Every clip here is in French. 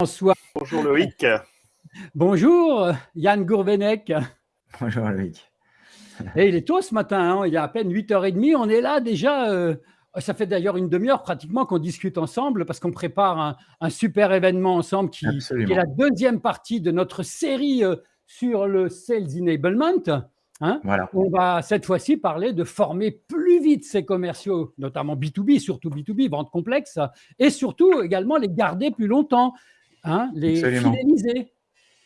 François. Bonjour Loïc. Bonjour Yann Gourvenec. Bonjour Loïc. Et il est tôt ce matin, hein, il y a à peine 8h30, on est là déjà. Euh, ça fait d'ailleurs une demi-heure pratiquement qu'on discute ensemble parce qu'on prépare un, super événement ensemble qui, est la deuxième partie de notre série euh, sur le Sales Enablement. Hein. voilà. On va cette fois-ci parler de former plus vite ces commerciaux, notamment B2B, surtout B2B, vente complexe, et surtout également les garder plus longtemps. Hein, les fidéliser.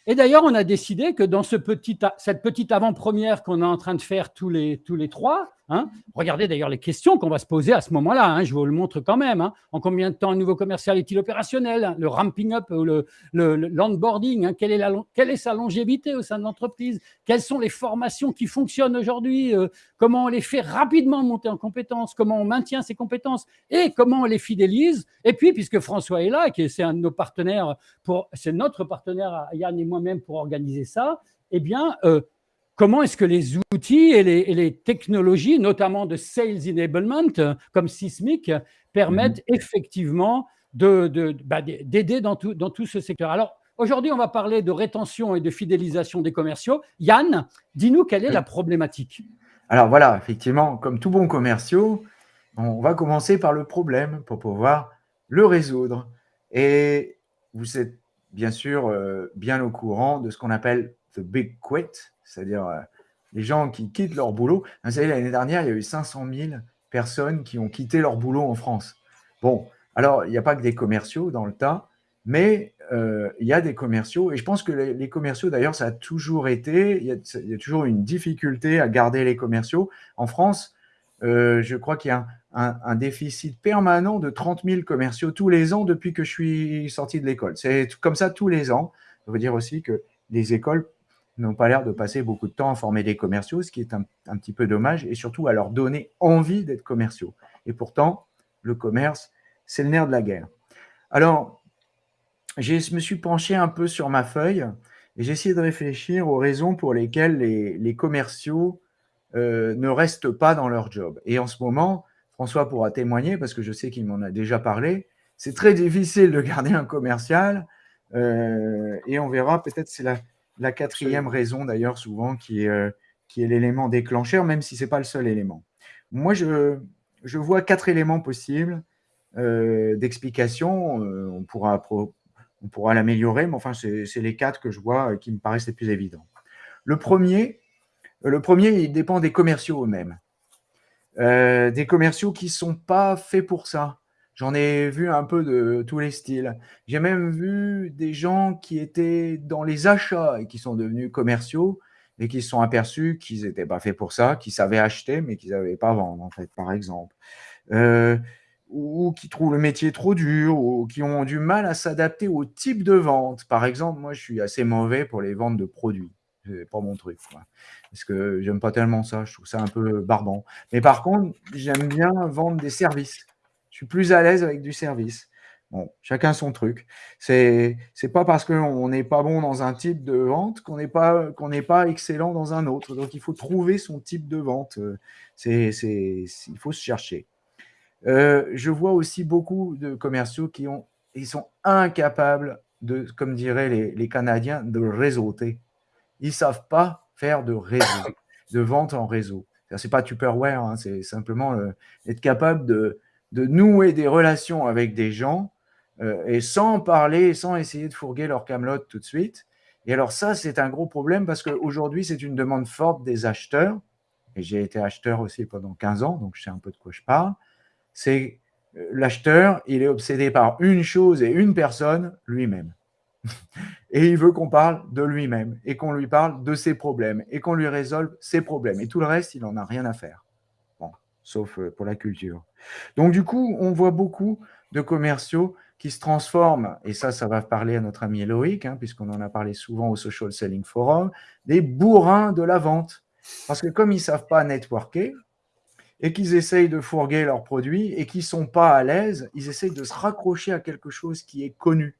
Et d'ailleurs, on a décidé que dans ce petit, cette petite avant-première qu'on est en train de faire tous les, tous les trois, Hein. Regardez d'ailleurs les questions qu'on va se poser à ce moment-là. Hein. je vous le montre quand même. Hein. En combien de temps un nouveau commercial est-il opérationnel Le ramping up ou le, l'onboarding quelle, est sa longévité au sein de l'entreprise? Quelles sont les formations qui fonctionnent aujourd'hui euh, Comment on les fait rapidement monter en compétences? Comment on maintient ces compétences? Et comment on les fidélise? Et puis, puisque François est là, qui c'est un de nos partenaires, c'est notre partenaire, Yann et moi-même, pour organiser ça, eh bien, euh, comment est-ce que les outils et les, technologies, notamment de sales enablement, comme Sismic, permettent mhm. effectivement bah, d'aider dans, tout, dans tout ce secteur? Alors, aujourd'hui, on va parler de rétention et de fidélisation des commerciaux. Yann, dis-nous quelle est la problématique? Alors voilà, effectivement, comme tout bon commerciaux, on va commencer par le problème pour pouvoir le résoudre. Et vous êtes bien sûr euh, bien au courant de ce qu'on appelle the big quit, c'est-à-dire euh, les gens qui quittent leur boulot. Vous savez, l'année dernière, il y a eu 500 000 personnes qui ont quitté leur boulot en France. Bon, alors, il n'y a pas que des commerciaux dans le tas, mais euh, il y a des commerciaux. Et je pense que les, commerciaux, d'ailleurs, ça a toujours été, il y, a, toujours une difficulté à garder les commerciaux. En France, euh, je crois qu'il y a un, déficit permanent de 30 000 commerciaux tous les ans depuis que je suis sorti de l'école. C'est comme ça tous les ans. Ça veut dire aussi que les écoles n'ont pas l'air de passer beaucoup de temps à former des commerciaux, ce qui est un, petit peu dommage, et surtout à leur donner envie d'être commerciaux. Et pourtant, le commerce, c'est le nerf de la guerre. Alors, je me suis penché un peu sur ma feuille et j'ai essayé de réfléchir aux raisons pour lesquelles les, commerciaux euh, ne restent pas dans leur job. Et en ce moment, François pourra témoigner parce que je sais qu'il m'en a déjà parlé. C'est très difficile de garder un commercial euh, et on verra peut-être c'est la, la quatrième raison, d'ailleurs, souvent, qui est, euh, qui est l'élément déclencheur, même si ce n'est pas le seul élément. Moi, je, je vois quatre éléments possibles euh, d'explication. Euh, on pourra, on pourra l'améliorer, mais enfin, c'est les quatre que je vois qui me paraissent les plus évidents. Le premier, le premier il dépend des commerciaux eux-mêmes. des commerciaux qui ne sont pas faits pour ça. J'en ai vu un peu de tous les styles. J'ai même vu des gens qui étaient dans les achats et qui sont devenus commerciaux et qui se sont aperçus qu'ils n'étaient pas faits pour ça, qu'ils savaient acheter mais qu'ils n'avaient pas vendre, en fait, par exemple. Euh, ou qui trouvent le métier trop dur, ou qui ont du mal à s'adapter au type de vente. Par exemple, moi, je suis assez mauvais pour les ventes de produits. n'est pas mon truc, parce que j'aime pas tellement ça. Je trouve ça un peu barbant. Mais par contre, j'aime bien vendre des services. Plus à l'aise avec du service. Bon, chacun son truc. C'est n'est pas parce qu'on n'est pas bon dans un type de vente qu'on n'est pas qu'on n'est pas excellent dans un autre. Donc il faut trouver son type de vente. C'est il faut se chercher. Euh, je vois aussi beaucoup de commerciaux qui ont ils sont incapables de, comme diraient les, les Canadiens, de réseauter. Ils savent pas faire de réseau, de vente en réseau. C'est pas Tupperware, hein, c'est simplement euh, être capable de de nouer des relations avec des gens euh, et sans parler, sans essayer de fourguer leur camelote tout de suite. Et alors ça, c'est un gros problème parce qu'aujourd'hui, c'est une demande forte des acheteurs. Et j'ai été acheteur aussi pendant 15 ans, donc je sais un peu de quoi je parle. C'est euh, l'acheteur, il est obsédé par une chose et une personne, lui-même. et il veut qu'on parle de lui-même et qu'on lui parle de ses problèmes et qu'on lui résolve ses problèmes. Et tout le reste, il n'en a rien à faire sauf euh, pour la culture. Donc du coup, on voit beaucoup de commerciaux qui se transforment, et ça, ça va parler à notre ami Loïc, hein, puisqu'on en a parlé souvent au Social Selling Forum, des bourrins de la vente. Parce que comme ils ne savent pas networker, et qu'ils essayent de fourguer leurs produits, et qu'ils ne sont pas à l'aise, ils essayent de se raccrocher à quelque chose qui est connu.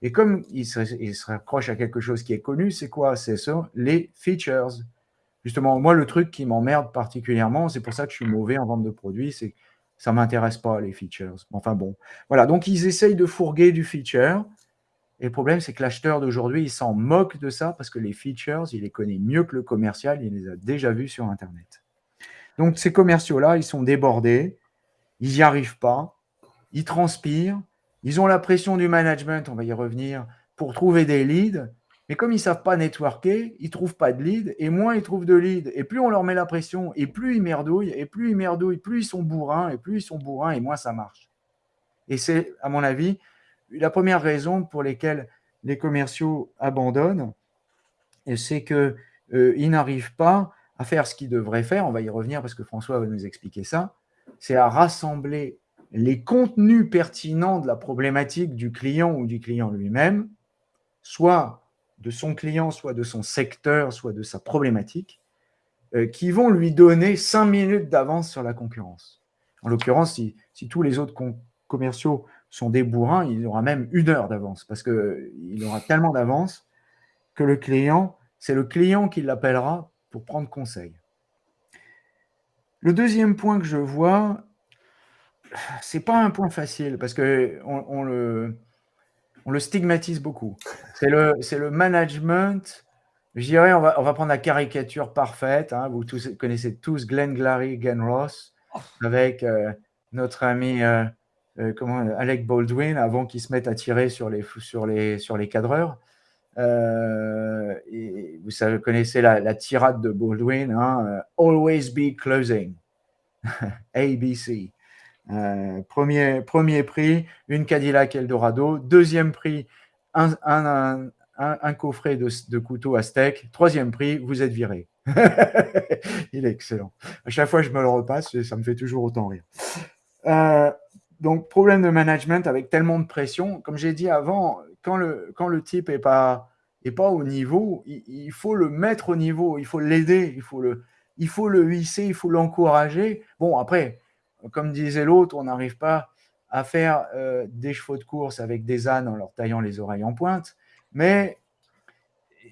Et comme ils se, ils se raccrochent à quelque chose qui est connu, c'est quoi? C'est les features. Justement, moi, le truc qui m'emmerde particulièrement, c'est pour ça que je suis mauvais en vente de produits, c'est que ça ne m'intéresse pas, les features. Enfin bon, voilà. Donc, ils essayent de fourguer du feature Et le problème, c'est que l'acheteur d'aujourd'hui, il s'en moque de ça parce que les features, il les connaît mieux que le commercial, il les a déjà vus sur Internet. Donc, ces commerciaux-là, ils sont débordés, ils n'y arrivent pas, ils transpirent, ils ont la pression du management, on va y revenir, pour trouver des leads. Mais comme ils ne savent pas networker, ils ne trouvent pas de leads. Et moins ils trouvent de leads, et plus on leur met la pression, et plus ils merdouillent, et plus ils merdouillent, plus ils sont bourrins, et plus ils sont bourrins, et moins ça marche. Et c'est, à mon avis, la première raison pour laquelle les commerciaux abandonnent, c'est qu'ils euh, n'arrivent pas à faire ce qu'ils devraient faire. On va y revenir parce que François va nous expliquer ça. C'est à rassembler les contenus pertinents de la problématique du client ou du client lui-même, soit de son client, soit de son secteur, soit de sa problématique, euh, qui vont lui donner cinq minutes d'avance sur la concurrence. En l'occurrence, si, tous les autres commerciaux sont des bourrins, il aura même une heure d'avance, parce qu'il aura tellement d'avance que le client, c'est le client qui l'appellera pour prendre conseil. Le deuxième point que je vois, c'est pas un point facile parce que on, le, on le stigmatise beaucoup. C'est le, le management. Je dirais, on va, on va prendre la caricature parfaite. Hein. Vous connaissez tous Glenn Glary, Glenn Ross, avec euh, notre ami euh, euh, comment, Alec Baldwin, avant qu'il se mette à tirer sur les, sur les, sur les cadreurs. vous savez, connaissez la, tirade de Baldwin, hein, Always be closing. ABC. Euh, premier, premier prix, une Cadillac Eldorado. Deuxième prix, un, coffret de, de, couteau à steak. Troisième prix, vous êtes viré. Il est excellent. À chaque fois, je me le repasse et ça me fait toujours autant rire. Euh, donc, problème de management avec tellement de pression. Comme j'ai dit avant, quand le, quand le type n'est pas, est pas au niveau, il, il, faut le mettre au niveau, il faut l'aider, il il faut le hisser, il faut l'encourager. Bon, après, comme disait l'autre, on n'arrive pas à faire euh, des chevaux de course avec des ânes en leur taillant les oreilles en pointe, mais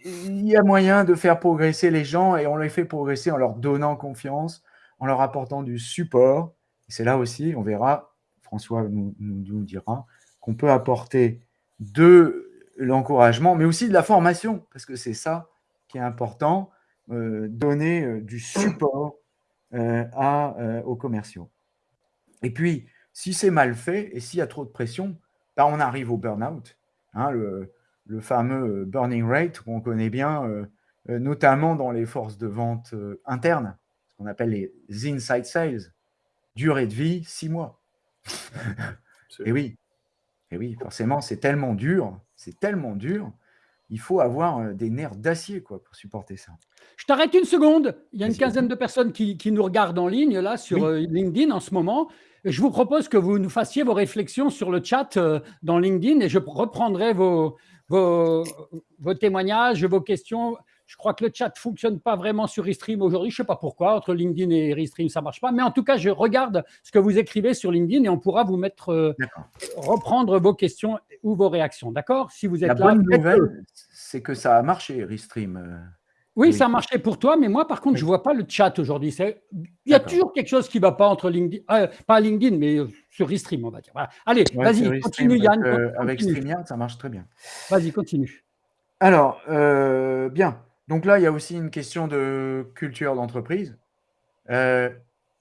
il y a moyen de faire progresser les gens et on les fait progresser en leur donnant confiance, en leur apportant du support. C'est là aussi, on verra, François nous, dira, qu'on peut apporter de l'encouragement, mais aussi de la formation, parce que c'est ça qui est important, euh, donner euh, du support aux commerciaux. Et puis, si c'est mal fait et s'il y a trop de pression, bah, on arrive au burn-out, hein, le, fameux burning rate qu'on connaît bien, euh, euh, notamment dans les forces de vente euh, internes, ce qu'on appelle les inside sales. Durée de vie, six mois. et oui, et oui, forcément, c'est tellement dur, c'est tellement dur, il faut avoir des nerfs d'acier quoi pour supporter ça. Je t'arrête une seconde. Il y a une quinzaine de personnes qui, nous regardent en ligne là sur LinkedIn en ce moment. Je vous propose que vous nous fassiez vos réflexions sur le chat euh, dans LinkedIn et je reprendrai vos, vos, témoignages, vos questions. Je crois que le chat ne fonctionne pas vraiment sur Restream aujourd'hui. Je ne sais pas pourquoi. Entre LinkedIn et Restream, ça ne marche pas. Mais en tout cas, je regarde ce que vous écrivez sur LinkedIn et on pourra vous mettre, euh, reprendre vos questions ou vos réactions. D'accord? Si vous êtes La bonne nouvelle, c'est que ça a marché, Restream. Oui, ça marchait pour toi, mais moi, par contre, je ne vois pas le chat aujourd'hui. Il y a toujours quelque chose qui ne va pas entre LinkedIn, euh, pas LinkedIn, mais euh, sur Restream, on va dire. Allez, vas-y, continue, Yann. Euh, avec StreamYard, ça marche très bien. Vas-y, continue. Alors, bien. Donc là, il y a aussi une question de culture d'entreprise.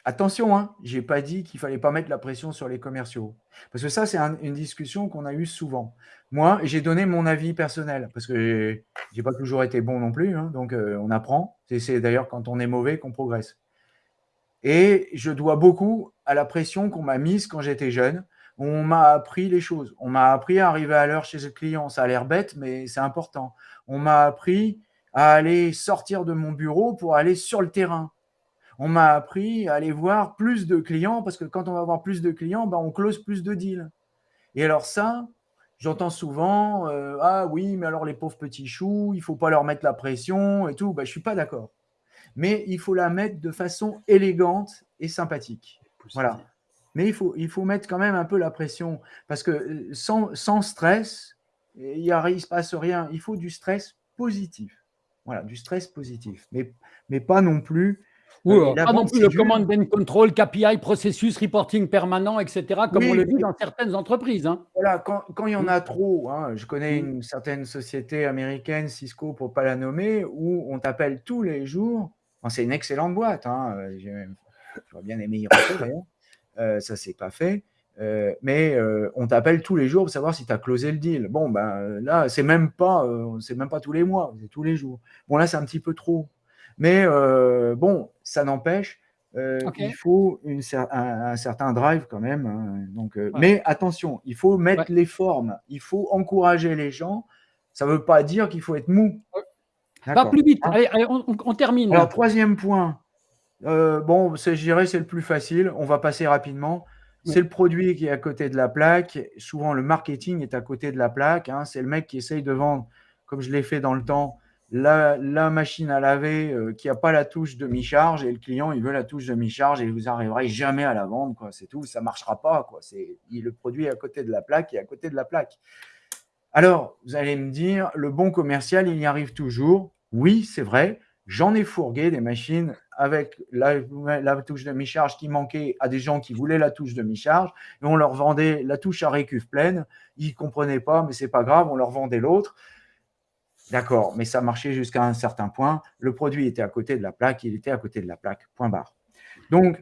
Attention, hein, je n'ai pas dit qu'il ne fallait pas mettre la pression sur les commerciaux. Parce que ça, c'est une discussion qu'on a eue souvent. Moi, j'ai donné mon avis personnel, parce que je n'ai pas toujours été bon non plus, hein, donc euh, on apprend. C'est d'ailleurs quand on est mauvais qu'on progresse. Et je dois beaucoup à la pression qu'on m'a mise quand j'étais jeune. On m'a appris les choses. On m'a appris à arriver à l'heure chez le client. Ça a l'air bête, mais c'est important. On m'a appris à aller sortir de mon bureau pour aller sur le terrain on m'a appris à aller voir plus de clients parce que quand on va voir plus de clients, ben, on close plus de deals. Et alors ça, j'entends souvent euh, Ah oui, mais alors les pauvres petits choux, il ne faut pas leur mettre la pression et tout. Ben, je ne suis pas d'accord. Mais il faut la mettre de façon élégante et sympathique. Voilà. Mais il faut, il faut mettre quand même un peu la pression parce que euh, sans, sans stress, il ne se passe rien. Il faut du stress positif. Voilà, du stress positif. Mais, mais pas non plus Ou euh, pas non plus le command and control, KPI, processus, reporting permanent, etc., comme on le dit dans certaines entreprises. Hein. Voilà, quand, quand, il y en a trop, hein, je connais une certaine société américaine, Cisco pour ne pas la nommer, où on t'appelle tous les jours. c'est une excellente boîte, hein, j'aurais bien aimé y rentrer d'ailleurs, euh, ça c'est pas fait. Euh, mais euh, on t'appelle tous les jours pour savoir si tu as closé le deal. Bon, ben là, c'est même pas, c'est même pas tous les mois, c'est tous les jours. Bon, là, c'est un petit peu trop. Mais euh, bon, ça n'empêche, euh, il faut une, un, certain drive quand même. Hein, donc, euh, Mais attention, il faut mettre les formes, il faut encourager les gens. Ça ne veut pas dire qu'il faut être mou. Pas plus vite, hein? Allez, on, termine. Alors, troisième point, bon, je dirais c'est le plus facile, on va passer rapidement. C'est le produit qui est à côté de la plaque. Souvent, le marketing est à côté de la plaque. Hein. C'est le mec qui essaye de vendre, comme je l'ai fait dans le temps, la, machine à laver euh, qui n'a pas la touche de mi-charge et le client il veut la touche de mi-charge et vous n'arriverez jamais à la vendre. C'est tout, ça ne marchera pas, quoi. C'est le produit à côté de la plaque et à côté de la plaque. Alors, vous allez me dire, le bon commercial, il y arrive toujours. Oui, c'est vrai. J'en ai fourgué des machines avec la, touche de mi-charge qui manquait à des gens qui voulaient la touche de mi-charge et on leur vendait la touche à récuve pleine. Ils ne comprenaient pas, mais c'est pas grave, on leur vendait l'autre. D'accord, mais ça marchait jusqu'à un certain point. Le produit était à côté de la plaque, il était à côté de la plaque, point barre. Donc,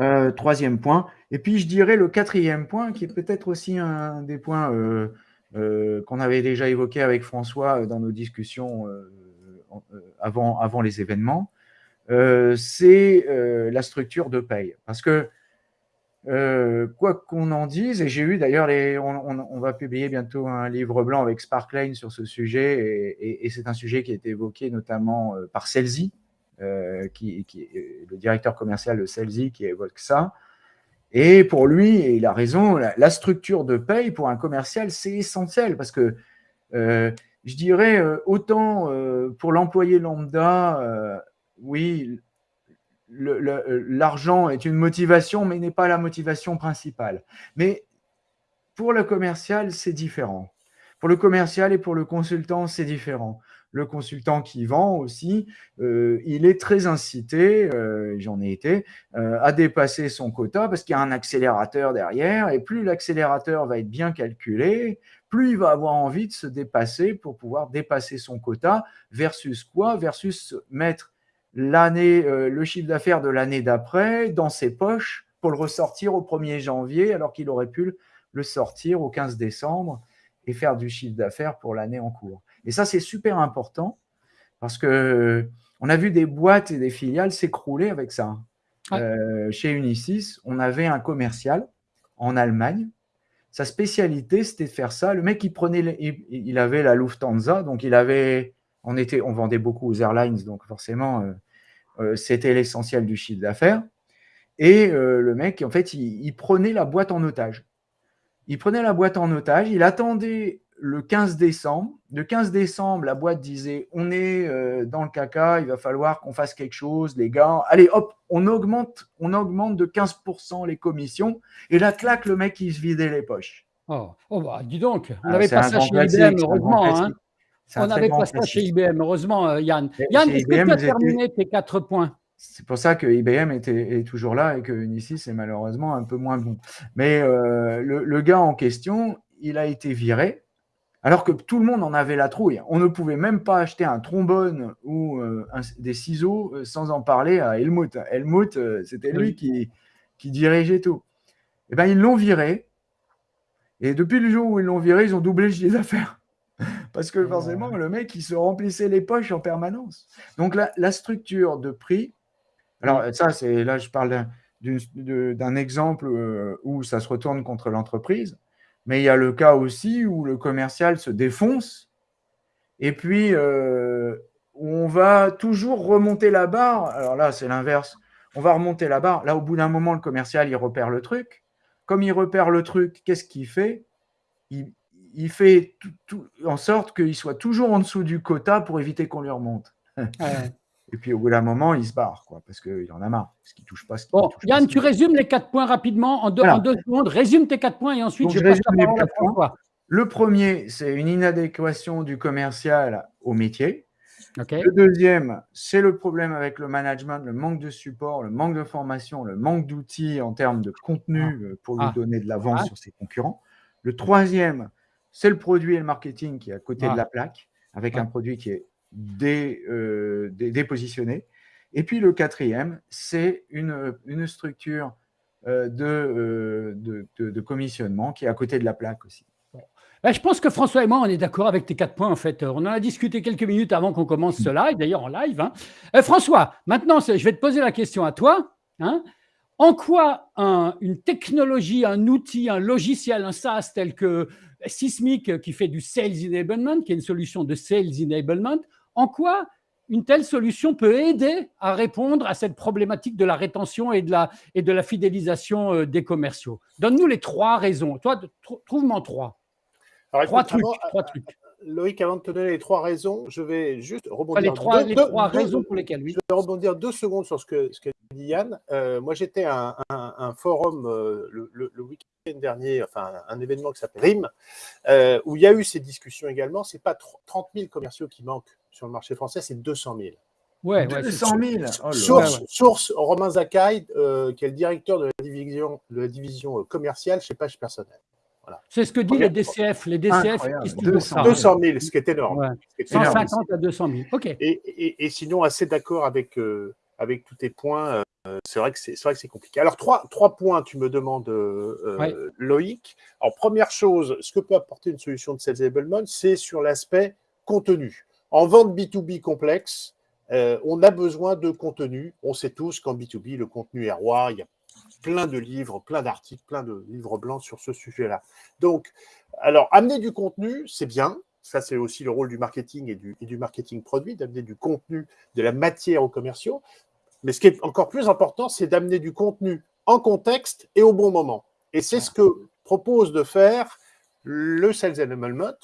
euh, troisième point. Et puis, je dirais le quatrième point, qui est peut-être aussi un des points euh, euh, qu'on avait déjà évoqué avec François dans nos discussions avant, avant les événements, c'est la structure de paye. Parce que euh, quoi qu'on en dise, et j'ai eu d'ailleurs, on, va publier bientôt un livre blanc avec Sparklane sur ce sujet, et, c'est un sujet qui a été évoqué notamment euh, par Celsi, euh, qui, est le directeur commercial de Celsi qui évoque ça. Et pour lui, et il a raison, la, structure de paye pour un commercial, c'est essentiel parce que je dirais autant pour l'employé lambda, oui, l'argent est une motivation, mais n'est pas la motivation principale. Mais pour le commercial, c'est différent. Pour le commercial et pour le consultant, c'est différent. Le consultant qui vend aussi, euh, il est très incité, euh, j'en ai été, euh, à dépasser son quota parce qu'il y a un accélérateur derrière. Et plus l'accélérateur va être bien calculé, plus il va avoir envie de se dépasser pour pouvoir dépasser son quota versus quoi? Versus mettre l'année, euh, le chiffre d'affaires de l'année d'après dans ses poches pour le ressortir au 1er janvier, alors qu'il aurait pu le sortir au 15 décembre et faire du chiffre d'affaires pour l'année en cours. Et ça, c'est super important parce que on a vu des boîtes et des filiales s'écrouler avec ça. Euh, chez Unisys, on avait un commercial en Allemagne. Sa spécialité, c'était de faire ça. Le mec, il prenait, il avait la Lufthansa, donc il avait on, était, on vendait beaucoup aux airlines, donc forcément, euh, euh, c'était l'essentiel du chiffre d'affaires. Et euh, le mec, en fait, il, prenait la boîte en otage. Il prenait la boîte en otage, il attendait le 15 décembre. Le 15 décembre, la boîte disait on est dans le caca, il va falloir qu'on fasse quelque chose, les gars. Allez, hop, on augmente, on augmente de 15% les commissions. Et là, claque, le mec, il se vidait les poches. Oh, oh bah, dis donc, on ah, avait pas ça chez IBM, heureusement. Hein. On n'avait pas ça chez IBM, heureusement, euh, Yann. Yann, est-ce que tu as terminé tes quatre points? C'est pour ça que IBM était, est toujours là et que Unisys c'est malheureusement un peu moins bon. Mais euh, le, gars en question, il a été viré, alors que tout le monde en avait la trouille. On ne pouvait même pas acheter un trombone ou euh, des ciseaux sans en parler à Helmut. Helmut, c'était lui qui, qui, dirigeait tout. Et eh ben, ils l'ont viré. Et depuis le jour où ils l'ont viré, ils ont doublé le chiffre d'affaires. Parce que forcément, le mec, il se remplissait les poches en permanence. Donc, la, structure de prix, alors ça, c'est là, je parle d'un exemple euh, où ça se retourne contre l'entreprise, mais il y a le cas aussi où le commercial se défonce et puis euh, on va toujours remonter la barre. Alors là, c'est l'inverse. On va remonter la barre. Là, au bout d'un moment, le commercial, il repère le truc. Comme il repère le truc, qu'est-ce qu'il fait? Il, il fait tout, en sorte qu'il soit toujours en dessous du quota pour éviter qu'on lui remonte. Et puis au bout d'un moment, il se barre, quoi, parce qu'il en a marre, parce qu'il touche pas. Ce bon, Yann, tu résumes les quatre points rapidement en deux, secondes. Résume tes quatre points et ensuite je, passe la parole Le premier, c'est une inadéquation du commercial au métier. Le deuxième, c'est le problème avec le management, le manque de support, le manque de formation, le manque d'outils en termes de contenu ah. euh, pour lui ah. donner de l'avance ah. sur ses concurrents. Le troisième, c'est le produit et le marketing qui est à côté de la plaque, avec un produit qui est euh, dépositionné. Et puis le quatrième, c'est une, une, structure euh, de, de, commissionnement qui est à côté de la plaque aussi. Ben, je pense que François et moi, on est d'accord avec tes quatre points, en fait. On en a discuté quelques minutes avant qu'on commence ce live, d'ailleurs en live. Hein. Euh, François, maintenant, je vais te poser la question à toi. Hein. En quoi une technologie, un outil, un logiciel, un SaaS tel que Sismic, qui fait du Sales Enablement, qui est une solution de Sales Enablement, en quoi une telle solution peut aider à répondre à cette problématique de la rétention et de la, et de la fidélisation euh, des commerciaux? Donne-nous les trois raisons. Toi, trouve-moi trois trois, trucs, trois trucs. Loïc, avant de te donner les trois raisons, je vais juste rebondir. les trois, les trois raisons pour lesquelles, oui. Je vais rebondir deux secondes sur ce que, ce que Yann. Euh, moi, j'étais à un, forum euh, le, week-end dernier, enfin, un événement qui s'appelle RIM, euh, où il y a eu ces discussions également. Ce n'est pas 30 000 commerciaux qui manquent sur le marché français, c'est 200 000. Ouais, 200 000. source, source, Romain Zakai, qui est le directeur de la division, de la division commerciale chez Page Personnel. C'est ce que disent les DCF. Les DCF, 200, 200 000, ce qui est énorme. 150 à 200 000. OK. Et, sinon, assez d'accord avec, euh, avec tous tes points. Euh, c'est vrai que c'est compliqué. Alors, trois, trois points, tu me demandes, euh, Loïc. Alors, première chose, ce que peut apporter une solution de Sales Enablement, c'est sur l'aspect contenu. En vente B2B complexe, on a besoin de contenu. On sait tous qu'en B2B, le contenu est roi. Il y a plein de livres, plein d'articles, plein de livres blancs sur ce sujet-là. Donc, alors, amener du contenu, c'est bien. Ça, c'est aussi le rôle du marketing et du, du marketing produit, d'amener du contenu, de la matière aux commerciaux. Mais ce qui est encore plus important, c'est d'amener du contenu en contexte et au bon moment. Et c'est ce que propose de faire le Sales Enablement.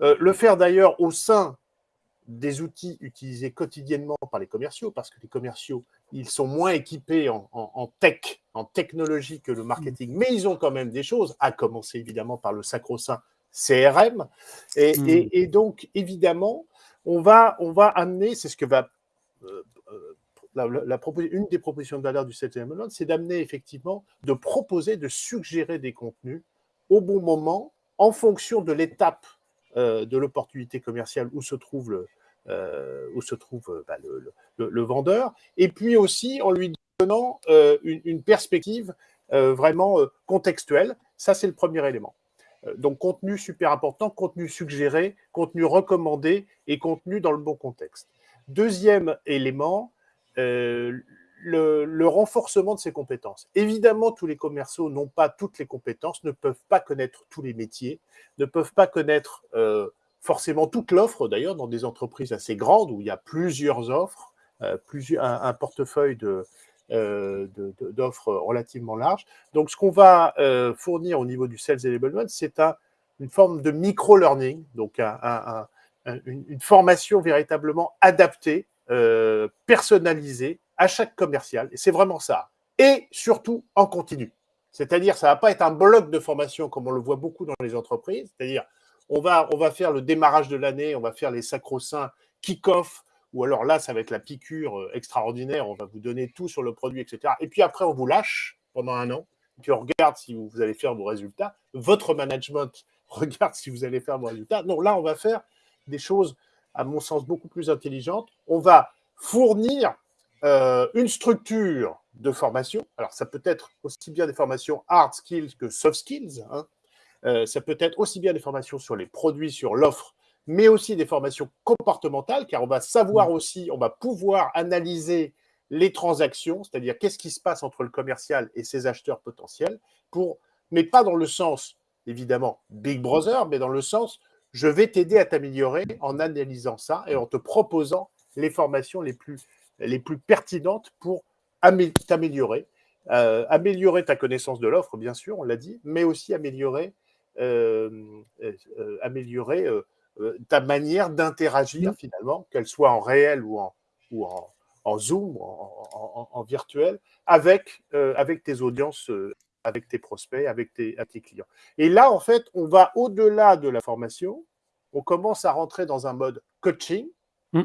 Euh, le faire d'ailleurs au sein des outils utilisés quotidiennement par les commerciaux, parce que les commerciaux, ils sont moins équipés en, tech, en technologie que le marketing, mais ils ont quand même des choses, à commencer évidemment par le sacro-saint CRM. Hmm. Et, donc, évidemment, on va, on va amener, c'est ce que va... Euh, une des propositions de valeur du 7e c'est d'amener effectivement, de proposer, de suggérer des contenus au bon moment, en fonction de l'étape euh, de l'opportunité commerciale où se trouve le, euh, où se trouve euh, bah, le, vendeur, et puis aussi en lui donnant une, perspective vraiment contextuelle. Ça, c'est le premier élément. Donc, contenu super important, contenu suggéré, contenu recommandé et contenu dans le bon contexte. Deuxième élément, le, le, renforcement de ses compétences. Évidemment, tous les commerciaux n'ont pas toutes les compétences, ne peuvent pas connaître tous les métiers, ne peuvent pas connaître forcément toute l'offre, d'ailleurs, dans des entreprises assez grandes où il y a plusieurs offres, euh, un, portefeuille euh, d'offres relativement large. Donc, ce qu'on va euh, fournir au niveau du Sales Enablement, c'est une forme de micro-learning, donc une, formation véritablement adaptée, personnalisée à chaque commercial. Et c'est vraiment ça. Et surtout en continu. C'est-à-dire, ça ne va pas être un bloc de formation comme on le voit beaucoup dans les entreprises, c'est-à-dire on va, on va faire le démarrage de l'année, on va faire les sacro-saints kick-off, ou alors là, ça va être la piqûre euh, extraordinaire, on va vous donner tout sur le produit, etc. Et puis après, on vous lâche pendant un an, puis on regarde si vous allez faire vos résultats. Votre management regarde si vous allez faire vos résultats. Non, là, on va faire des choses, à mon sens, beaucoup plus intelligentes. On va fournir euh, une structure de formation. Alors, ça peut être aussi bien des formations hard skills que soft skills. Hein. Euh, ça peut être aussi bien des formations sur les produits, sur l'offre, mais aussi des formations comportementales, car on va savoir mmh. aussi, on va pouvoir analyser les transactions, c'est-à-dire qu'est-ce qui se passe entre le commercial et ses acheteurs potentiels, pour, mais pas dans le sens, évidemment, Big Brother, mais dans le sens, je vais t'aider à t'améliorer en analysant ça et en te proposant les formations les plus, les plus pertinentes pour t'améliorer. Euh, améliorer ta connaissance de l'offre, bien sûr, on l'a dit, mais aussi améliorer euh, euh, améliorer ta manière d'interagir finalement, qu'elle soit en réel ou en, ou en, Zoom, en, virtuel, avec, avec tes audiences, avec tes prospects, avec tes, tes, clients. Et là, en fait, on va au-delà de la formation, on commence à rentrer dans un mode coaching, mmh.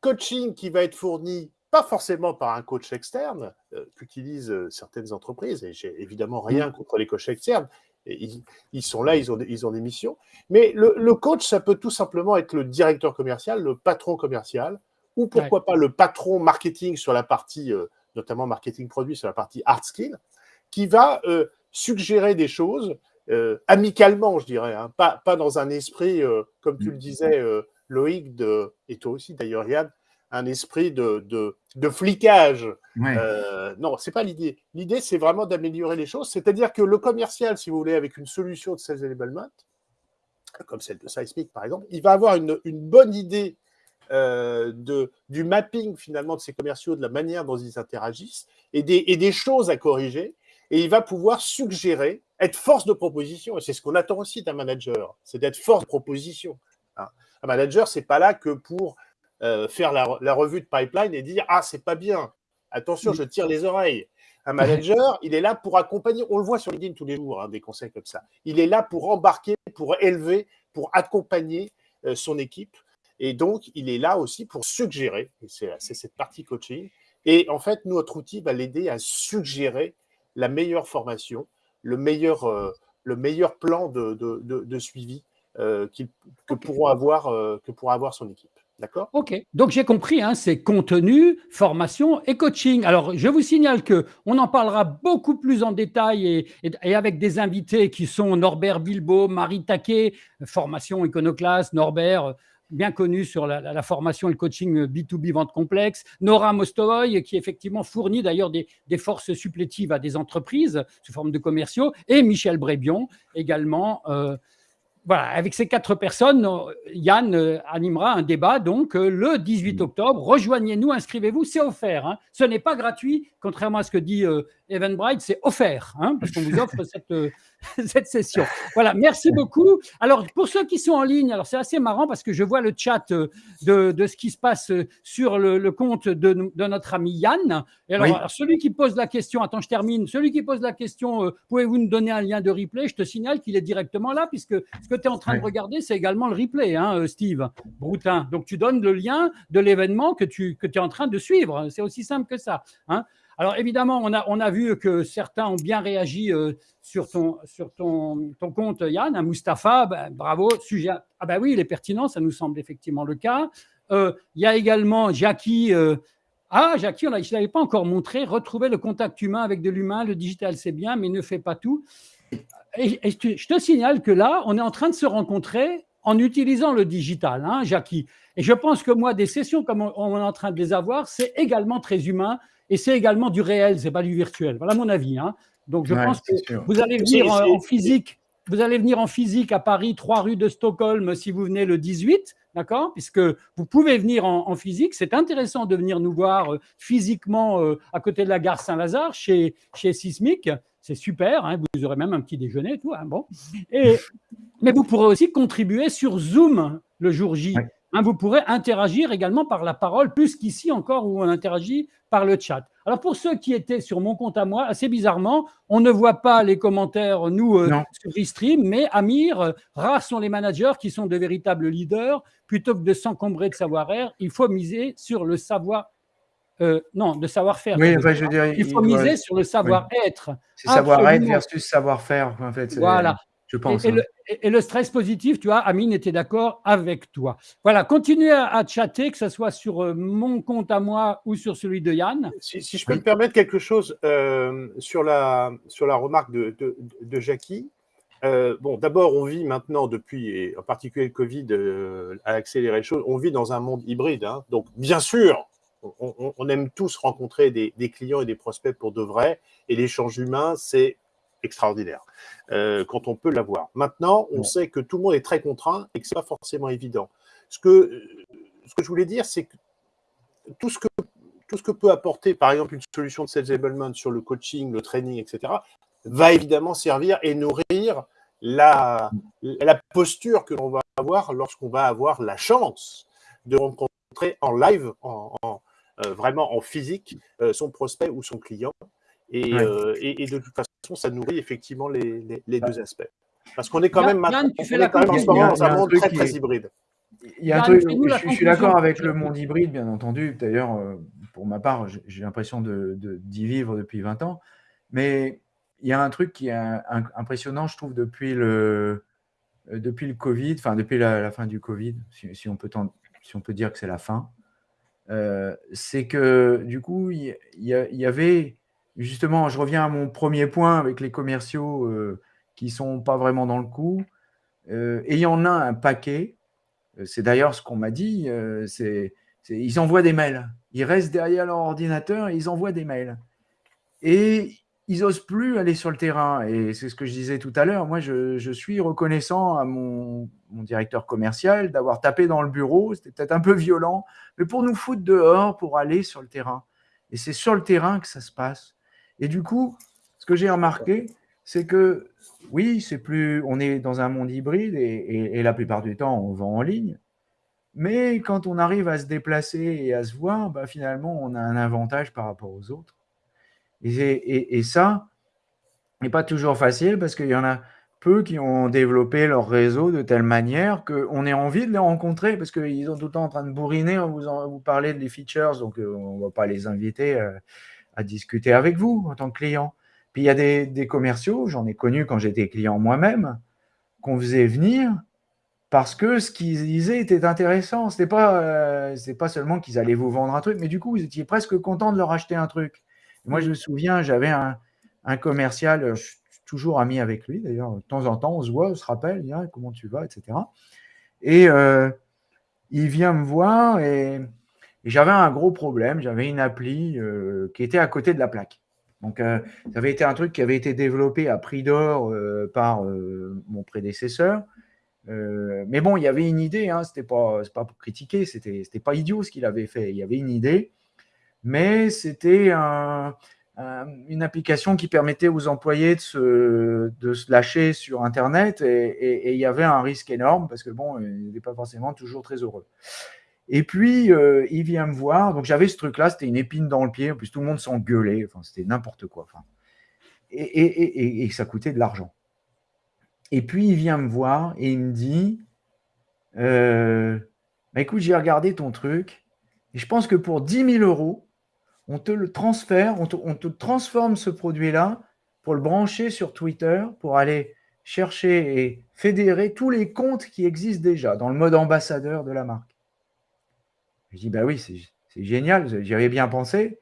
coaching qui va être fourni pas forcément par un coach externe euh, qu'utilisent euh, certaines entreprises, et j'ai évidemment rien contre les coachs externes, ils, sont là, ils ont, des, ils ont des missions, mais le, coach, ça peut tout simplement être le directeur commercial, le patron commercial, ou pourquoi pas le patron marketing sur la partie, euh, notamment marketing produit, sur la partie hard skill, qui va suggérer des choses amicalement, je dirais, hein, pas, pas dans un esprit, comme tu le disais, Loïc, de, et toi aussi d'ailleurs, Yann, un esprit de, de, flicage. Euh, non, c'est pas l'idée. L'idée, c'est vraiment d'améliorer les choses. C'est-à-dire que le commercial, si vous voulez, avec une solution de sales enablement, comme celle de Seismic par exemple, il va avoir une, bonne idée euh, de, du mapping finalement de ses commerciaux, de la manière dont ils interagissent et des, et des choses à corriger. Et il va pouvoir suggérer, être force de proposition. Et c'est ce qu'on attend aussi d'un manager, c'est d'être force de proposition. Hein. Un manager, c'est pas là que pour euh, faire la, revue de pipeline et dire Ah, c'est pas bien, attention, je tire les oreilles. Un manager, il est là pour accompagner, on le voit sur LinkedIn tous les jours, hein, des conseils comme ça. Il est là pour embarquer, pour élever, pour accompagner euh, son équipe. Et donc, il est là aussi pour suggérer, c'est cette partie coaching. Et en fait, notre outil va l'aider à suggérer la meilleure formation, le meilleur, euh, le meilleur plan de, de, de, suivi que, pourront avoir, que pourra avoir son équipe. D'accord? Ok, donc j'ai compris, hein, c'est contenu, formation et coaching. Alors, je vous signale que on en parlera beaucoup plus en détail et, avec des invités qui sont Norbert Bilbo, Marie Taquet, formation iconoclaste, Norbert, bien connu sur la, formation et le coaching B2B vente complexe, Nora Mostovoy, qui effectivement fournit d'ailleurs des, forces supplétives à des entreprises sous forme de commerciaux, et Michel Brébion, également. Euh, voilà, avec ces quatre personnes, Yann euh, animera un débat donc euh, le 18 octobre. Rejoignez-nous, inscrivez-vous, c'est offert. Hein. Ce n'est pas gratuit, contrairement à ce que dit euh, Bright, c'est offert, hein, parce qu'on vous offre cette, euh, cette session. Voilà, merci beaucoup. Alors, pour ceux qui sont en ligne, alors c'est assez marrant parce que je vois le chat euh, de, de ce qui se passe euh, sur le, compte de, de, notre ami Yann. Et alors, celui qui pose la question, attends, je termine. Celui qui pose la question, pouvez-vous nous donner un lien de replay? Je te signale qu'il est directement là, puisque ce que tu es en train de regarder, c'est également le replay, hein, Steve Broutin. Donc, tu donnes le lien de l'événement que tu que es en train de suivre. C'est aussi simple que ça. Hein. Alors évidemment, on a, on a vu que certains ont bien réagi euh, sur, ton, sur ton, ton compte, Yann. Mustapha, ben, bravo. Sujet, ah ben oui, il est pertinent, ça nous semble effectivement le cas. Euh, il y a également Jackie. Euh, ah, Jackie, je ne l'avais pas encore montré. Retrouver le contact humain avec de l'humain, le digital, c'est bien, mais ne fait pas tout. Et, je te signale que là, on est en train de se rencontrer en utilisant le digital, hein, Jackie. Et je pense que moi, des sessions comme on est en train de les avoir, c'est également très humain et c'est également du réel, c'est pas du virtuel. Voilà mon avis. Hein. Donc je pense que vous allez venir en, physique. Vous allez venir en physique à Paris, 3 rue de Stockholm, si vous venez le 18, d'accord? Puisque vous pouvez venir en, physique. C'est intéressant de venir nous voir euh, physiquement euh, à côté de la gare Saint-Lazare, chez, chez Sismic. C'est super, hein, vous aurez même un petit déjeuner, tout. Hein, bon. Et, mais vous pourrez aussi contribuer sur Zoom le jour J. Hein, vous pourrez interagir également par la parole, plus qu'ici encore où on interagit par le chat. Alors pour ceux qui étaient sur mon compte à moi, assez bizarrement, on ne voit pas les commentaires, nous, euh, sur eStream, mais Amir, euh, rares sont les managers qui sont de véritables leaders. Plutôt que de s'encombrer de savoir-faire, il faut miser sur le savoir euh, non, de savoir-faire. Oui, je il faut miser sur le savoir-être. C'est savoir-être versus savoir-faire, en fait. Voilà. Je pense. Et, le, et, le, stress positif, tu vois, Amine était d'accord avec toi. Voilà, continuez à, chatter, que ce soit sur euh, mon compte à moi ou sur celui de Yann. Si, je peux me permettre quelque chose euh, sur, la, sur la remarque de, de, Jackie. Euh, bon, d'abord, on vit maintenant, depuis, et en particulier le Covid a accéléré les choses, on vit dans un monde hybride. Hein. donc, bien sûr, on, aime tous rencontrer des, des, clients et des prospects pour de vrai, et l'échange humain, c'est extraordinaire euh, quand on peut l'avoir. Maintenant, on sait que tout le monde est très contraint et que ce n'est pas forcément évident. Ce que, ce que je voulais dire, c'est que tout ce que tout ce que peut apporter, par exemple, une solution de sales enablement sur le coaching, le training, etc., va évidemment servir et nourrir la, la posture que l'on va avoir lorsqu'on va avoir la chance de rencontrer en live, en, euh, vraiment en physique, euh, son prospect ou son client. Et, et, de toute façon, ça nourrit effectivement les, deux aspects. Parce qu'on est quand même, maintenant, on est quand même en ce moment dans un monde très, très hybride. il y a un truc, je, suis d'accord avec le monde hybride, bien entendu. D'ailleurs, euh, pour ma part, j'ai l'impression d'y de, vivre depuis 20 ans. Mais il y a un truc qui est impressionnant, je trouve, depuis le, euh, depuis le Covid, enfin depuis la, fin du Covid, si, on, peut si on peut dire que c'est la fin, euh, c'est que du coup, il y, avait justement, je reviens à mon premier point avec les commerciaux qui ne sont pas vraiment dans le coup, a un paquet euh, c'est d'ailleurs ce qu'on m'a dit. Euh, c'est, ils envoient des mails. Ils restent derrière leur ordinateur et ils envoient des mails. Et ils n'osent plus aller sur le terrain. Et c'est ce que je disais tout à l'heure. Moi, je, suis reconnaissant à mon, directeur commercial d'avoir tapé dans le bureau. C'était peut-être un peu violent, mais pour nous foutre dehors, pour aller sur le terrain. Et c'est sur le terrain que ça se passe. Et du coup, ce que j'ai remarqué, c'est que oui, c'est plus, on est dans un monde hybride et, la plupart du temps, on vend en ligne. Mais quand on arrive à se déplacer et à se voir, bah, finalement, on a un avantage par rapport aux autres. Et, ça n'est pas toujours facile parce qu'il y en a peu qui ont développé leur réseau de telle manière qu'on ait envie de les rencontrer parce qu'ils sont tout le temps en train de bourriner, vous, en, vous parler des features, donc euh, on ne va pas les inviter euh, à discuter avec vous en tant que client. Puis il y a des, commerciaux, j'en ai connu quand j'étais client moi-même, qu'on faisait venir parce que ce qu'ils disaient était intéressant. Ce n'était pas, euh, pas seulement qu'ils allaient vous vendre un truc, mais du coup, vous étiez presque content de leur acheter un truc. moi, je me souviens, j'avais un, commercial, je suis toujours ami avec lui d'ailleurs, de temps en temps, on se voit, on se rappelle, ah, comment tu vas, etc. Et euh, il vient me voir et, j'avais un gros problème, j'avais une appli euh, qui était à côté de la plaque. Donc, euh, ça avait été un truc qui avait été développé à prix d'or euh, par mon prédécesseur. mais bon, il y avait une idée, hein, ce n'était pas, pour critiquer, ce n'était pas idiot ce qu'il avait fait. Il y avait une idée, mais c'était une application qui permettait aux employés de se, lâcher sur Internet et, il y avait un risque énorme parce que bon, il n'était pas forcément toujours très heureux. Et puis, euh, il vient me voir. Donc, j'avais ce truc-là, c'était une épine dans le pied. En plus, tout le monde s'engueulait. Enfin, c'était n'importe quoi. Enfin, et, ça coûtait de l'argent. Et puis, il vient me voir et il me dit euh, bah, Écoute, j'ai regardé ton truc. Et je pense que pour 10 000 euros, on te le transfère, on te transforme ce produit-là pour le brancher sur Twitter, pour aller chercher et fédérer tous les comptes qui existent déjà dans le mode ambassadeur de la marque. Je dis, bah oui, c'est génial, j'y avais bien pensé,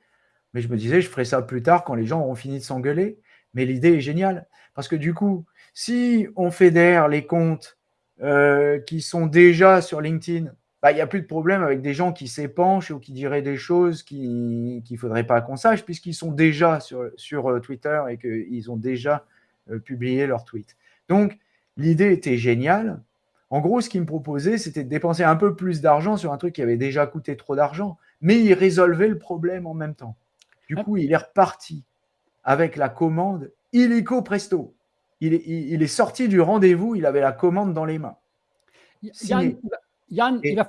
mais je me disais, je ferai ça plus tard quand les gens auront fini de s'engueuler. Mais l'idée est géniale, parce que du coup, si on fédère les comptes euh, qui sont déjà sur LinkedIn, bah, il n'y a plus de problème avec des gens qui s'épanchent ou qui diraient des choses qu'il ne faudrait pas qu'on sache, puisqu'ils sont déjà sur, sur euh, Twitter et qu'ils ont déjà euh, publié leur tweet. Donc, l'idée était géniale, en gros, ce qu'il me proposait, c'était de dépenser un peu plus d'argent sur un truc qui avait déjà coûté trop d'argent, mais il résolvait le problème en même temps. Du coup, il est reparti avec la commande illico presto. Il est, sorti du rendez-vous, il avait la commande dans les mains. Yann, Yann il va,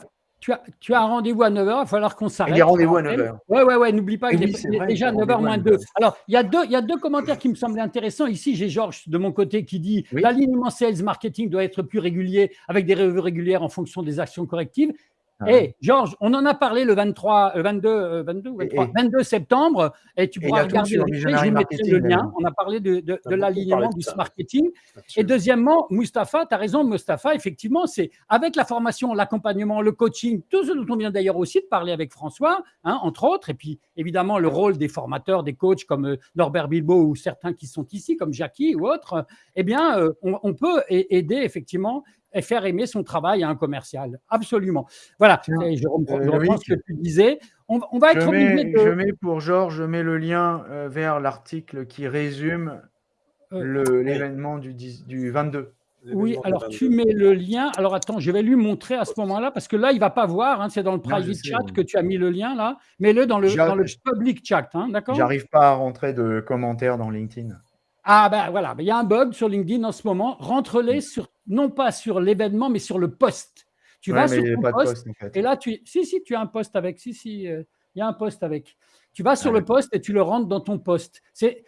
tu as, un rendez-vous à 9h, il va falloir qu'on s'arrête. Il y a rendez-vous à 9h. Oui, oui, oui, n'oublie pas qu'il est, déjà 9h moins 2. Alors, il y, a deux, il y a deux commentaires qui me semblent intéressants. Ici, j'ai Georges de mon côté qui dit l'alignement sales marketing doit être plus régulier avec des revues régulières en fonction des actions correctives. Ah et Georges, on en a parlé le 23, 22, 22, 22 septembre, et tu pourras regarder le replay, je mettrai le lien. On a parlé de, de, de l'alignement du marketing. Et deuxièmement, Mustapha, tu as raison, Mustapha, effectivement, c'est avec la formation, l'accompagnement, le coaching, tout ce dont on vient d'ailleurs aussi de parler avec François, hein, entre autres, et puis évidemment le rôle des formateurs, des coachs comme euh, Norbert Bilbo ou certains qui sont ici, comme Jackie ou autres, eh bien, euh, on, on peut aider effectivement et faire aimer son travail à un commercial. Absolument. Voilà, je reprends, euh, ce que tu disais. On, va être je mets, de... Je mets pour Georges, je mets le lien euh, vers l'article qui résume euh, l'événement du, du 22. Oui, alors tu mets le lien. Alors attends, je vais lui montrer à ce moment-là, parce que là, il ne va pas voir. Hein, c'est dans le private chat que tu as mis le lien là. Mets-le dans le, dans le public chat, hein, d'accord? J'arrive pas à rentrer de commentaires dans LinkedIn. Ah ben voilà, il y a un bug sur LinkedIn en ce moment. Rentre-les sur non pas sur l'événement, mais sur le post. Tu vas sur ton post, et là, tu, si, si, tu as un post avec, si, si, euh, il y a un post avec. Tu vas sur le post et tu le rentres dans ton post. C'est,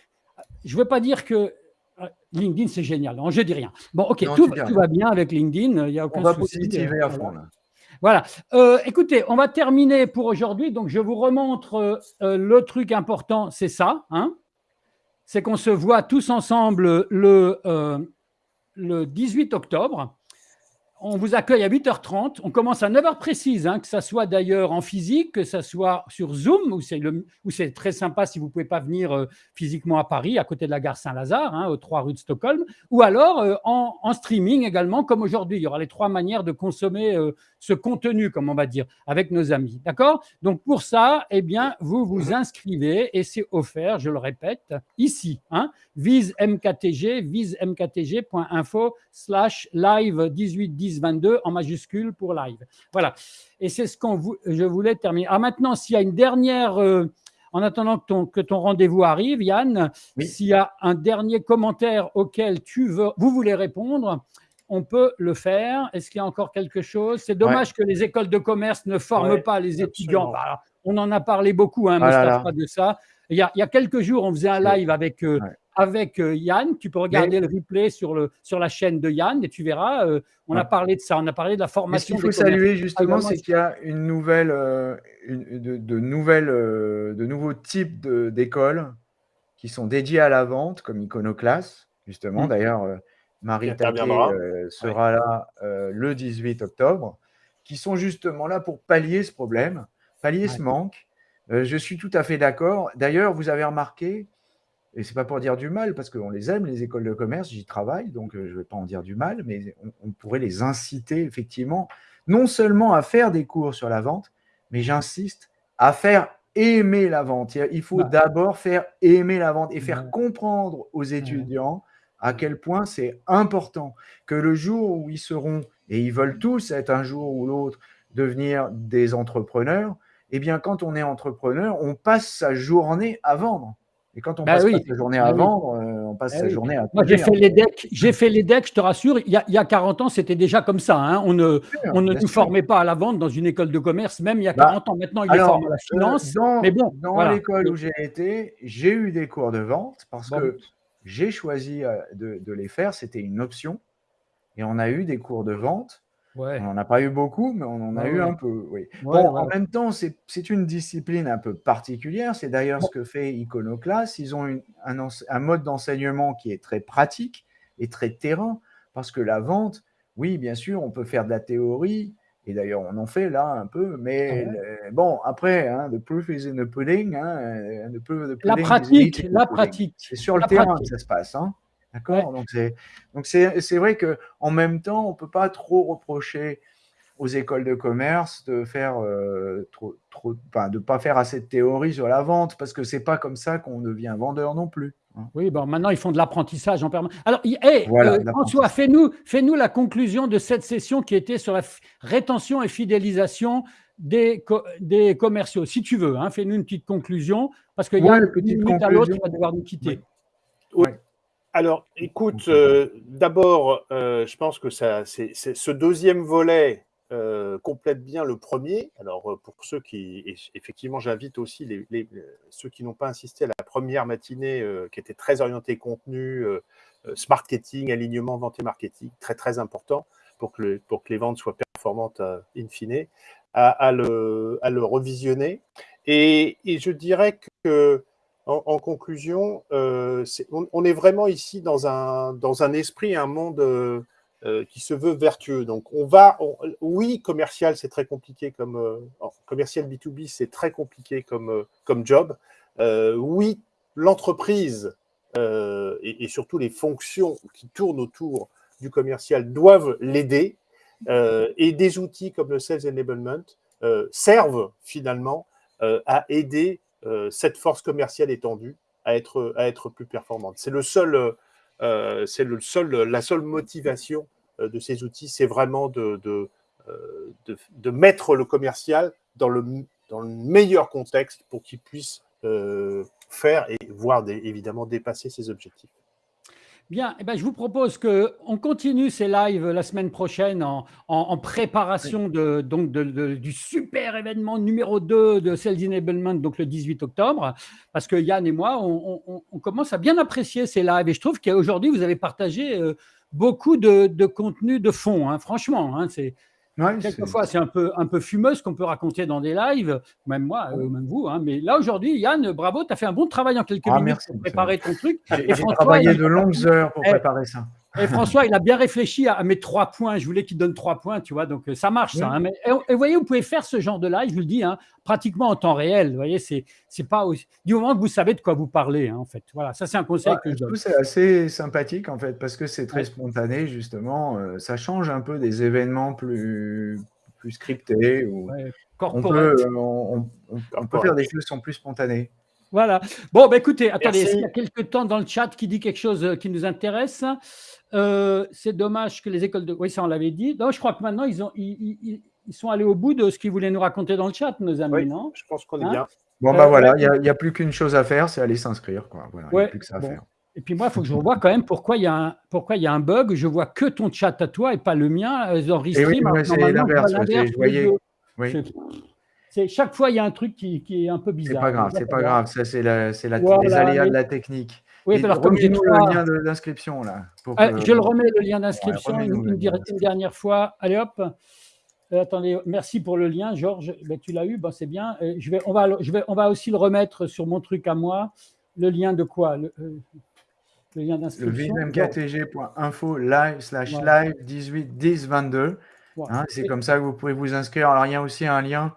je ne veux pas dire que euh, LinkedIn, c'est génial. Non, je dis rien. Bon, ok, tout, va bien avec LinkedIn. Il y a aucun On va positiver à fond. Là. Voilà. Euh, écoutez, on va terminer pour aujourd'hui. Donc, je vous remontre euh, le truc important, c'est ça. Hein c'est qu'on se voit tous ensemble le, le 18 octobre on vous accueille à 8h30. On commence à 9h précise, hein, que ce soit d'ailleurs en physique, que ce soit sur Zoom, où c'est très sympa si vous ne pouvez pas venir euh, physiquement à Paris, à côté de la gare Saint-Lazare, hein, aux trois rues de Stockholm, ou alors euh, en, streaming également, comme aujourd'hui. Il y aura les trois manières de consommer euh, ce contenu, comme on va dire, avec nos amis. D'accord? Donc pour ça, eh bien, vous vous inscrivez et c'est offert, je le répète, ici. Hein, vise mktg, visemktg.info slash live 1810 22 en majuscule pour live. Voilà. Et c'est ce qu'on je voulais terminer. Ah, maintenant, s'il y a une dernière, euh, en attendant que ton, que ton rendez-vous arrive, Yann, s'il y a un dernier commentaire auquel tu veux, vous voulez répondre, on peut le faire. Est-ce qu'il y a encore quelque chose? C'est dommage que les écoles de commerce ne forment pas les étudiants. Bah, on en a parlé beaucoup, hein, ah de ça. Il y, a, il y, a, quelques jours, on faisait un live avec euh, avec euh, Yann. Tu peux regarder le replay sur, le, sur la chaîne de Yann et tu verras, euh, on a parlé de ça, on a parlé de la formation. Ce qu'il faut saluer justement, c'est qu'il y a une nouvelle, de, nouvelles, de nouveaux types d'écoles qui sont dédiées à la vente, comme Iconoclass, justement. Mmh. D'ailleurs, Marie Taquet sera là le 18 octobre, qui sont justement là pour pallier ce problème, pallier ce manque. je suis tout à fait d'accord. D'ailleurs, vous avez remarqué, et c'est pas pour dire du mal, parce qu'on les aime, les écoles de commerce, j'y travaille, donc euh, je ne vais pas en dire du mal, mais on, pourrait les inciter effectivement, non seulement à faire des cours sur la vente, mais j'insiste, à faire aimer la vente. Il faut bah. d'abord faire aimer la vente et faire comprendre aux étudiants à quel point c'est important que le jour où ils seront, et ils veulent tous être un jour ou l'autre, devenir des entrepreneurs, eh bien, quand on est entrepreneur, on passe sa journée à vendre. Et quand on bah passe oui. sa journée à bah vendre, euh, on passe bah sa journée à. Moi, j'ai fait les decks. J'ai fait les decks. Je te rassure. Il y a, il y a 40 ans, c'était déjà comme ça. Hein. On ne, on ne nous formait pas à la vente dans une école de commerce, même il y a 40 ans. Maintenant, il est formé à la finance. dans, mais bon, dans l'école où j'ai été, j'ai eu des cours de vente parce que j'ai choisi euh, de, de les faire. C'était une option. Et on a eu des cours de vente on n'en a pas eu beaucoup, mais on en a eu un peu. Oui. bon, en même temps, c'est une discipline un peu particulière. C'est d'ailleurs ce que fait Iconoclast. Ils ont un, un, mode d'enseignement qui est très pratique et très terrain, parce que la vente, oui, bien sûr, on peut faire de la théorie, et d'ailleurs, on en fait là un peu, mais ah bon, après, hein, the proof is in the pudding. Hein, la pratique, la pratique. C'est sur le terrain que ça se passe. Hein. D'accord? Donc, c'est vrai qu'en même temps, on ne peut pas trop reprocher aux écoles de commerce de faire euh, trop, trop, de pas faire assez de théorie sur la vente, parce que c'est pas comme ça qu'on devient vendeur non plus. Hein. Oui, bon, maintenant ils font de l'apprentissage en permanence. Alors, euh, François, fais-nous fais -nous la conclusion de cette session qui était sur la rétention et fidélisation des, des commerciaux, si tu veux. Hein, fais-nous une petite conclusion, parce qu'il y a une minute à l'autre, tu vas devoir nous quitter. Oui. Alors, écoute, euh, d'abord, euh, je pense que ça, c'est, ce deuxième volet euh, complète bien le premier. Alors, pour ceux qui, effectivement, j'invite aussi les, ceux qui n'ont pas insisté à la première matinée, qui était très orientée contenu, marketing, alignement, vente et marketing, très très important pour que, pour que les ventes soient performantes in fine, à, le, à le, revisionner. Et, et je dirais que en, conclusion, euh, on, est vraiment ici dans un, dans un esprit, un monde euh, euh, qui se veut vertueux. Donc, on va, oui, commercial, c'est très compliqué comme commercial B2B, c'est très compliqué comme, comme job. oui, l'entreprise et, et, surtout les fonctions qui tournent autour du commercial doivent l'aider. et des outils comme le Sales Enablement servent finalement à aider euh, cette force commerciale étendue à être, à être plus performante. C'est le seul, euh, c'est le seul, la seule motivation euh, de ces outils, c'est vraiment de, de, de, mettre le commercial dans le, dans le meilleur contexte pour qu'il puisse faire et voir évidemment dépasser ses objectifs. Bien, eh ben, je vous propose qu'on continue ces lives la semaine prochaine en, préparation de, donc du super événement numéro 2 de Sales Enablement, donc le 18 octobre, parce que Yann et moi, on, commence à bien apprécier ces lives. Et je trouve qu'aujourd'hui, vous avez partagé euh, beaucoup de, contenu de fond, hein, franchement. Hein, Quelquefois, c'est un peu, un peu fumeux ce qu'on peut raconter dans des lives, même moi, euh, même vous. Hein. mais là, aujourd'hui, Yann, bravo, tu as fait un bon travail en quelques ah, minutes pour préparer ton truc. J'ai travaillé de longues heures pour eh, préparer ça. Et François, il a bien réfléchi à, mes trois points. Je voulais qu'il donne trois points, tu vois. Donc, euh, ça marche, ça. Hein. et, vous voyez, vous pouvez faire ce genre de live, je vous le dis, hein, pratiquement en temps réel. Vous voyez, c'est pas du moment que vous savez de quoi vous parlez, hein, en fait. Voilà, ça, c'est un conseil que je donne. C'est assez sympathique, en fait, parce que c'est très spontané, justement. Euh, ça change un peu des événements plus, plus scriptés. Ou... on, peut, euh, on, peut, faire des choses qui sont plus spontanées. Voilà. Bon, bah, écoutez, attendez, il y a quelques temps dans le chat qui dit quelque chose qui nous intéresse? Euh, c'est dommage que les écoles de. Oui, ça, on l'avait dit. Non, je crois que maintenant, ils, ont, ils, sont allés au bout de ce qu'ils voulaient nous raconter dans le chat, nos amis, non? Je pense qu'on est hein? bien. Bon, ben voilà, il n'y a, plus qu'une chose à faire, c'est aller s'inscrire. Voilà, ouais, plus que ça à faire. Et puis moi, il faut que je revoie quand même pourquoi il y, a un, pourquoi y a un bug. Je vois que ton chat à toi et pas le mien. Dans Restream, oui, c'est l'inverse. Oui. Chaque fois, il y a un truc qui, qui est un peu bizarre. C'est pas grave, c'est pas grave. Ça, c'est la, les aléas de la technique. Oui, alors comme j'ai le lien d'inscription là. Ah, je le remets le lien d'inscription une, dernière fois. Allez hop. Euh, attendez, merci pour le lien, Georges. Ben, tu l'as eu, ben, c'est bien. Euh, je vais, on, va, je vais, on va aussi le remettre sur mon truc à moi. Le lien de quoi? Le, euh, lien d'inscription. Le vmktg.info live slash live 18 10 22. c'est comme ça que vous pouvez vous inscrire. Alors, il y a aussi un lien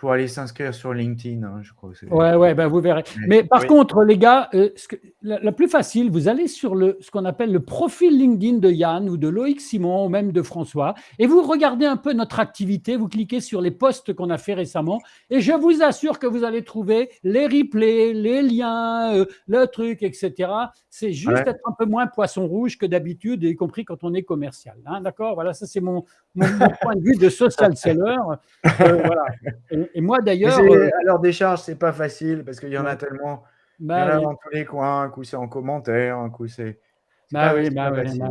pour aller s'inscrire sur LinkedIn, hein, je crois. ouais, ouais, ben vous verrez. Mais, par contre, les gars, euh, ce que, la, plus facile, vous allez sur le, ce qu'on appelle le profil LinkedIn de Yann ou de Loïc Simon ou même de François et vous regardez un peu notre activité, vous cliquez sur les posts qu'on a fait récemment et je vous assure que vous allez trouver les replays, les liens, euh, le truc, etc. C'est juste être un peu moins poisson rouge que d'habitude, y compris quand on est commercial. Hein, D'accord? Voilà, ça c'est mon, mon, point de vue de social seller. Euh, voilà. Et, moi d'ailleurs. Euh, alors des charges, c'est pas facile parce qu'il y en a tellement. Bah, il y en a dans tous les coins. Un coup c'est en commentaire, un coup c'est. Bah oui, bah oui, bah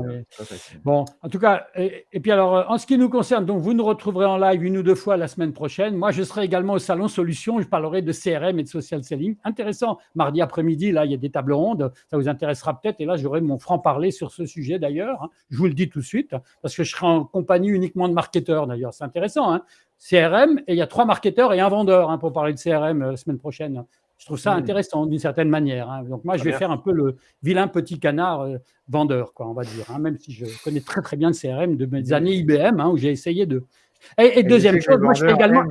Bon, en tout cas, et, puis alors, euh, en ce qui nous concerne, donc vous nous retrouverez en live une ou deux fois la semaine prochaine. Moi, je serai également au salon Solutions. Je parlerai de CRM et de social selling. Intéressant. Mardi après-midi, là, il y a des tables rondes. Ça vous intéressera peut-être. Et là, j'aurai mon franc-parler sur ce sujet d'ailleurs. Hein. Je vous le dis tout de suite, parce que je serai en compagnie uniquement de marketeurs d'ailleurs. C'est intéressant. Hein. CRM, et il y a trois marketeurs et un vendeur hein, pour parler de CRM la euh, semaine prochaine. Je trouve ça intéressant d'une certaine manière. Hein. Donc moi, je vais faire un peu le vilain petit canard euh, vendeur, quoi, on va dire. Hein, même si je connais très très bien le CRM de mes années IBM, hein, où j'ai essayé de. Et, deuxième chose, moi je fais également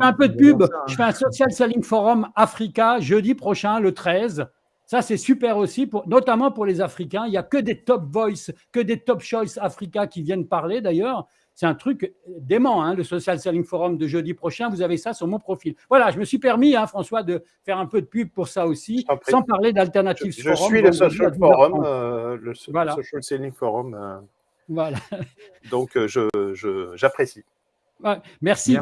un peu de pub. Je fais un social selling forum Africa jeudi prochain, le 13. Ça, c'est super aussi, pour, notamment pour les Africains. Il n'y a que des top voice, que des top choice Africa qui viennent parler d'ailleurs. C'est un truc dément, hein, le Social Selling Forum de jeudi prochain. Vous avez ça sur mon profil. Voilà, je me suis permis, hein, François, de faire un peu de pub pour ça aussi, sans parler d'Alternative Forum. Je suis le Social Forum, euh, le, Social Selling Forum. Euh. voilà. Donc, euh, j'apprécie. merci.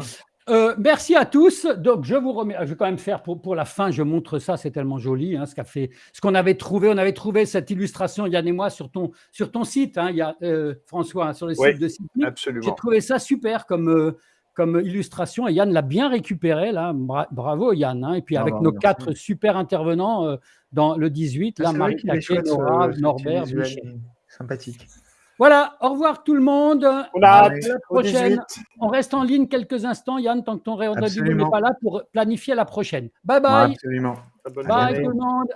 Euh, merci à tous. Donc, je vous remets. Je vais quand même faire pour, pour la fin. Je montre ça, c'est tellement joli. Hein, ce qu'a fait, ce qu'on avait trouvé. On avait trouvé cette illustration Yann et moi sur ton sur ton site. Hein, il y a euh, François hein, sur le site de Site. J'ai trouvé ça super comme euh, comme illustration et Yann l'a bien récupéré là. bravo Yann. Hein, et puis avec nos quatre super intervenants dans le 18, là, Marie Norbert, Sympathique. Voilà, au revoir tout le monde. On a la prochaine. On reste en ligne quelques instants, Yann, tant que ton réunion n'est pas là pour planifier la prochaine. Bye bye. Absolument. Bye tout le monde.